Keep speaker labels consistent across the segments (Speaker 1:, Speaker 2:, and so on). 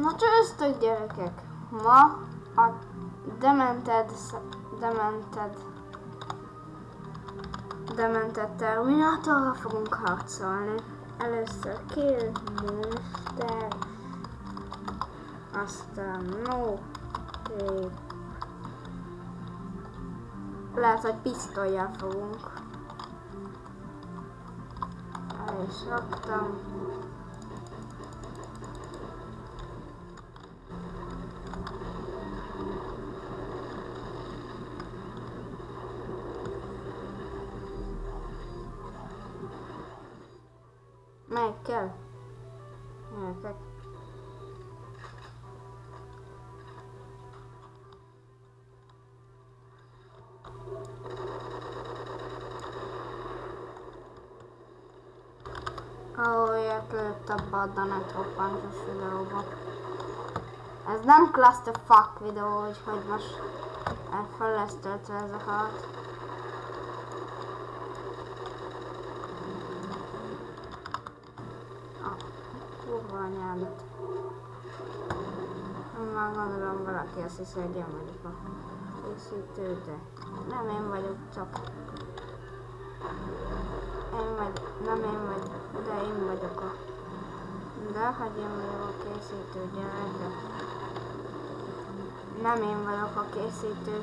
Speaker 1: Na csőztök gyerekek! Ma a Demented, Demented, Demented Terminátorra fogunk harcolni. Először Kill Monster, aztán No Tape. Lehet, hogy pisztolyjal fogunk. El is raktam. Melyik kell? Gyerekek. Ilyet lőtt abba a Danet hoppantos videóba. Ez nem clusterfuck videó, úgyhogy most fel lesz töltve ez a harc. Kurva anyádat. Már gondolom valaki azt hiszi, hogy én vagyok a készítő, de nem én vagyok, csak én vagy, nem én vagy, de én vagyok a de hogy én vagyok a készítő gyerek, nem én vagyok a készítő.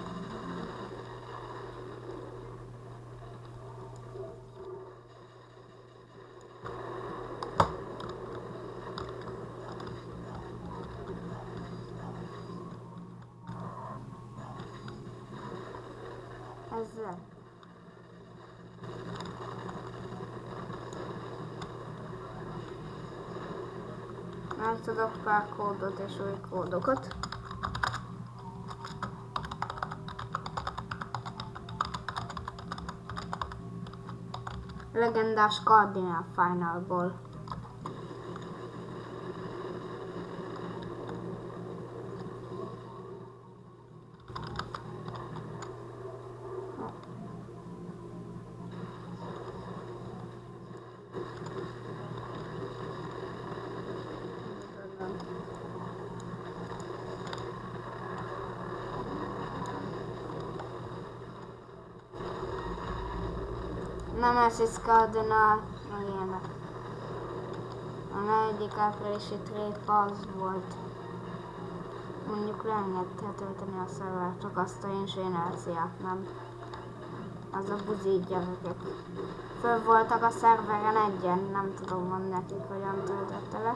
Speaker 1: Meg tudok pár kódot és új kódokat. Legendás Cardinal Finalból. Nem ez Cardinal, ilyenek. A negyedik áprilisi tréfa az volt. Mondjuk leengedte tölteni a szervert, csak azt a inzsénerciát nem. Az a buzi gyerekek. Föl voltak a szerveren egyen, nem tudom mondani nekik, hogyan töltötte le.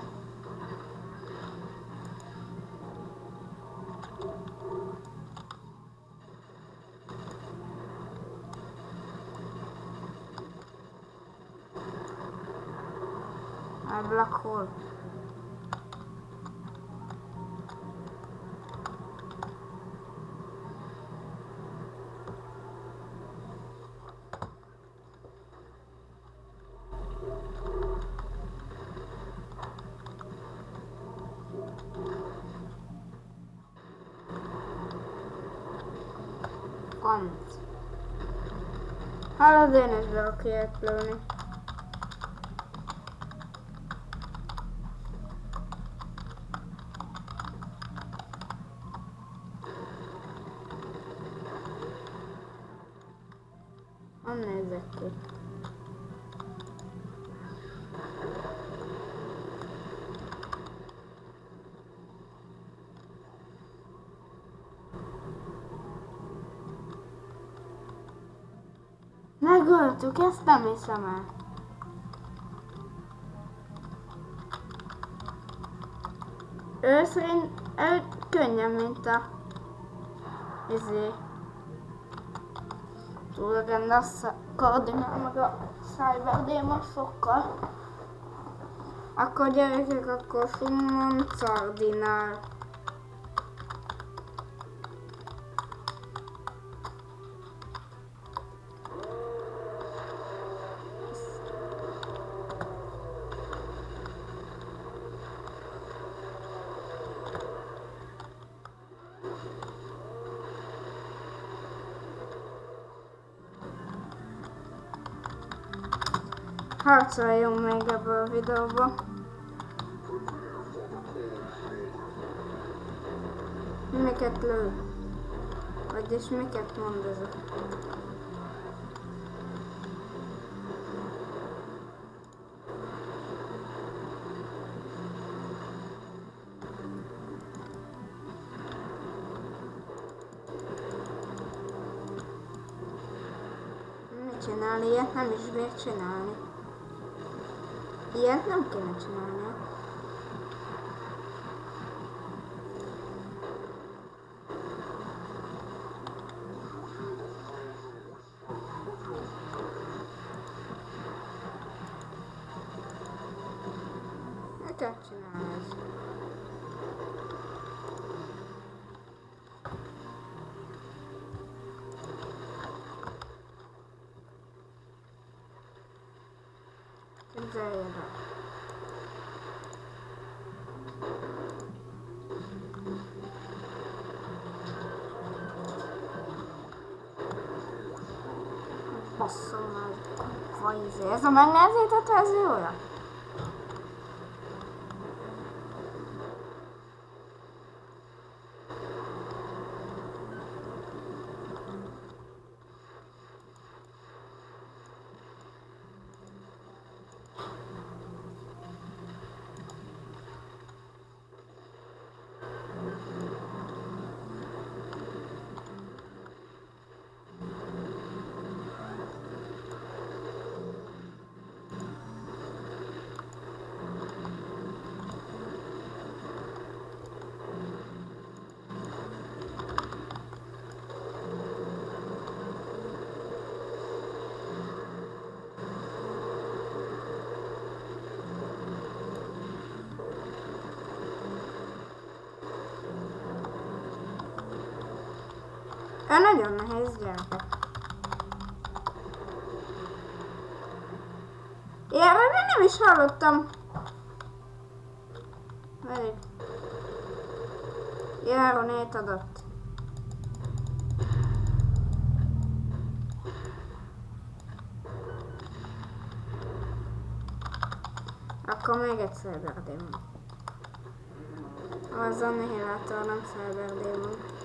Speaker 1: a black hole. Hello, Dennis, Rocky, Clooney. Nézek ki. Megöltük, ezt nem hiszem el. Ő szerint ő könnyen, mint a izé. Túl a koordinál meg a Cyber Demon sokkal. Akkor gyerekek, akkor Summon Cardinál. Harcoljunk még ebből a videóba. Miket lő? Vagyis miket mond ez a... Csinálni? Ilyet nem is bír csinálni. Ilyet nem kéne csinálni. Miket csinálsz? Képzeljed el. Basszom meg. Vagy izé. Ez a megnehezített verziója? Ő nagyon nehéz gyerekek. Erről még nem is hallottam. Várj. Járonét adott. Akkor még egy Cyberdémon. Az Annihilátor, nem Cyberdémon.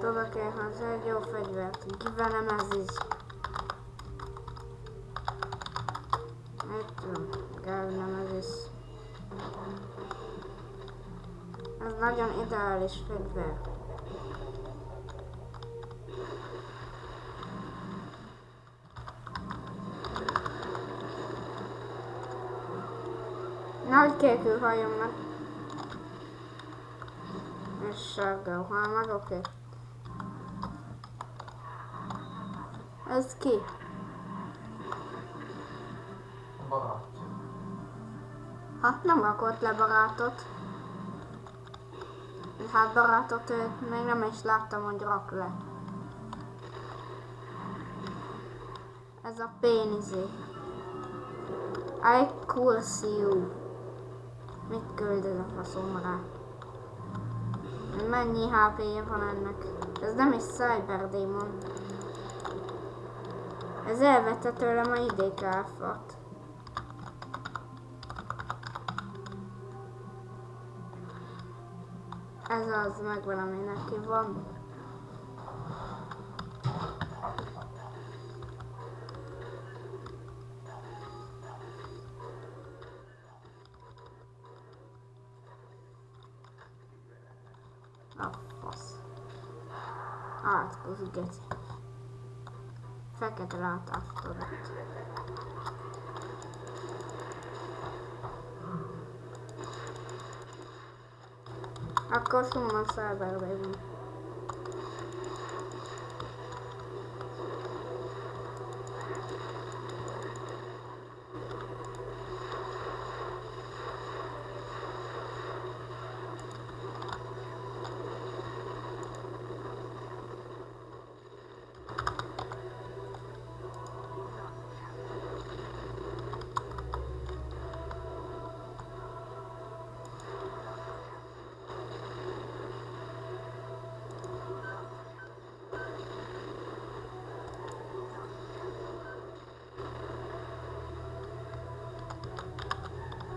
Speaker 1: Tudok én hozzá egy jó fegyvert. Kivelem ez is. Tudom, kell nem ez is. Ez nagyon ideális fegyver. Nagy kékű hajomnak. És sárga halmag, oké. Okay. Ez ki?
Speaker 2: Barát.
Speaker 1: Hát nem rakott le barátot. Hát barátot még nem is láttam, hogy rak le. Ez a pénizé. I curse you. Mit küldöd a faszomra? Mennyi HP-je van ennek? Ez nem is Cyber Demon. Ez elvette tőlem a idékáfat. Ez az meg valami neki van. A fasz. Átkozik geci. Fekete látást adott. Akkor summon Cyber Baby.